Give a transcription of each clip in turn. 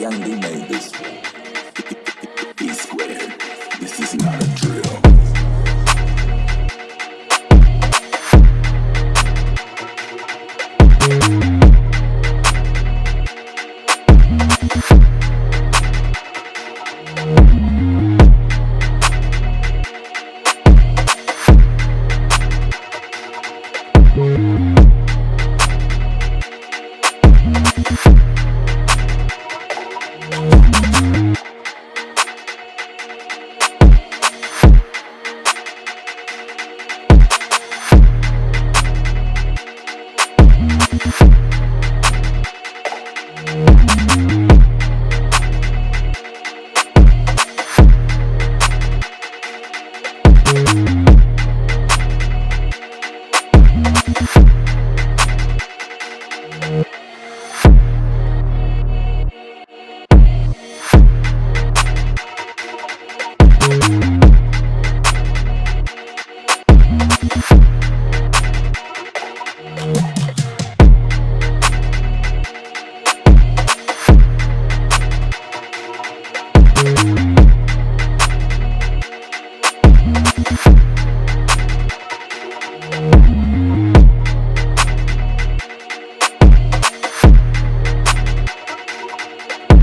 D made this. Squared. This is not a drill.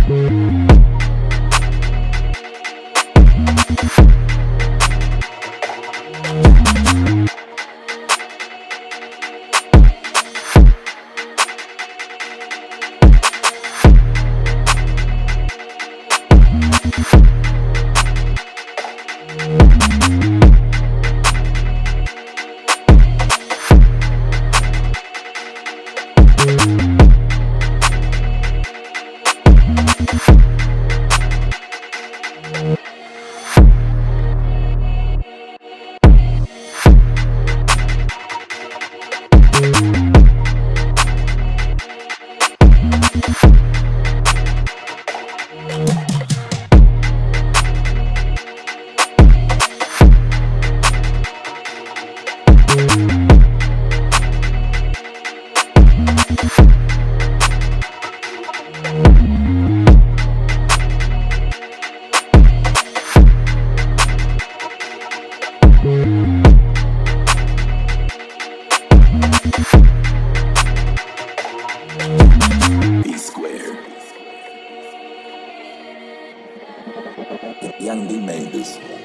E Young D made this.